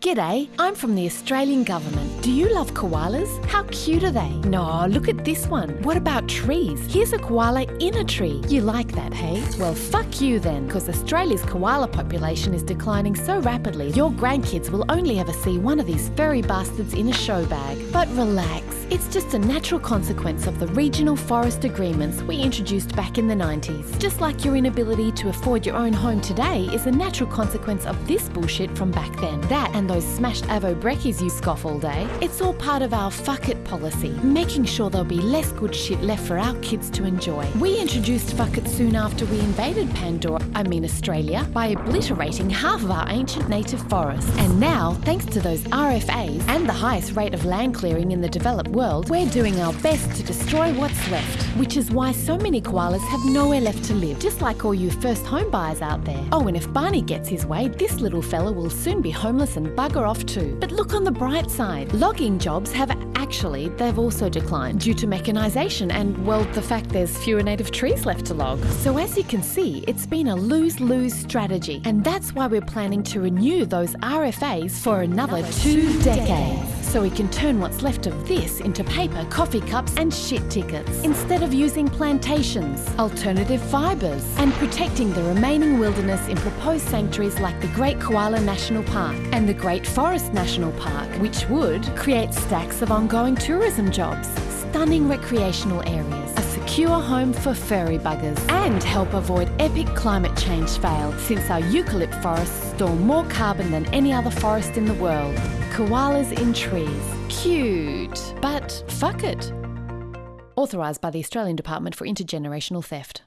G'day, I'm from the Australian Government. Do you love koalas? How cute are they? No, look at this one. What about trees? Here's a koala in a tree. You like that, hey? Well, fuck you then, because Australia's koala population is declining so rapidly, your grandkids will only ever see one of these furry bastards in a show bag. But relax, it's just a natural consequence of the regional forest agreements we introduced back in the 90s. Just like your inability to afford your own home today is a natural consequence of this bullshit from back then. That and those smashed Avo brekkies you scoff all day, it's all part of our fuck it policy, making sure there'll be less good shit left for our kids to enjoy. We introduced fuck it soon after we invaded Pandora, I mean Australia, by obliterating half of our ancient native forests. And now, thanks to those RFAs and the highest rate of land clearing in the developed world, we're doing our best to destroy what's left, which is why so many koalas have nowhere left to live, just like all you first home buyers out there. Oh, and if Barney gets his way, this little fella will soon be homeless and bugger off too. But look on the bright side. Logging jobs have actually, they've also declined due to mechanisation and, well, the fact there's fewer native trees left to log. So as you can see, it's been a lose-lose strategy. And that's why we're planning to renew those RFAs for another two decades so we can turn what's left of this into paper, coffee cups and shit tickets, instead of using plantations, alternative fibres, and protecting the remaining wilderness in proposed sanctuaries like the Great Koala National Park and the Great Forest National Park, which would create stacks of ongoing tourism jobs, stunning recreational areas, a secure home for furry buggers, and help avoid epic climate change fail since our eucalypt forests store more carbon than any other forest in the world. Koalas in trees. Cute. But fuck it. Authorised by the Australian Department for Intergenerational Theft.